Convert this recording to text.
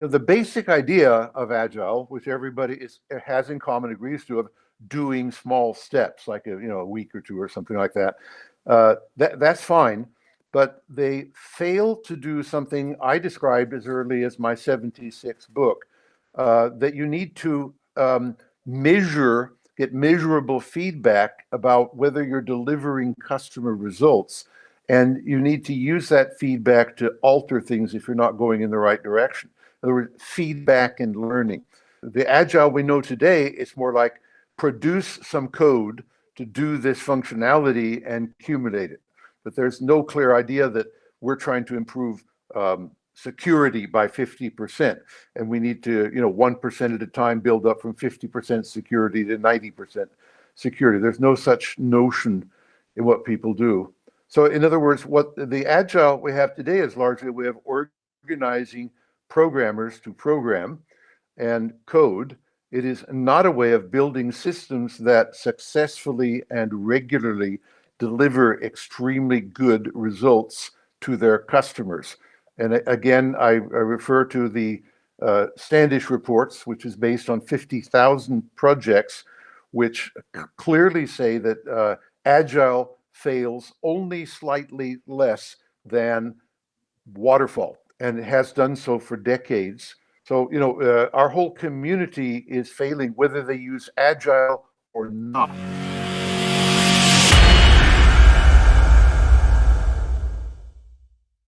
the basic idea of agile, which everybody is has in common, agrees to, of doing small steps, like a you know a week or two or something like that. Uh, that that's fine, but they fail to do something I described as early as my 76 book, uh, that you need to um, measure, get measurable feedback about whether you're delivering customer results. And you need to use that feedback to alter things if you're not going in the right direction. Feedback and learning. The agile we know today, it's more like produce some code to do this functionality and accumulate it. But there's no clear idea that we're trying to improve um, security by 50%. And we need to, you know, 1% at a time build up from 50% security to 90% security. There's no such notion in what people do. So in other words, what the agile we have today is largely we have organizing programmers to program and code. It is not a way of building systems that successfully and regularly deliver extremely good results to their customers. And again, I, I refer to the uh, Standish reports, which is based on 50,000 projects, which clearly say that uh, Agile fails only slightly less than waterfall and has done so for decades. So, you know, uh, our whole community is failing whether they use agile or not.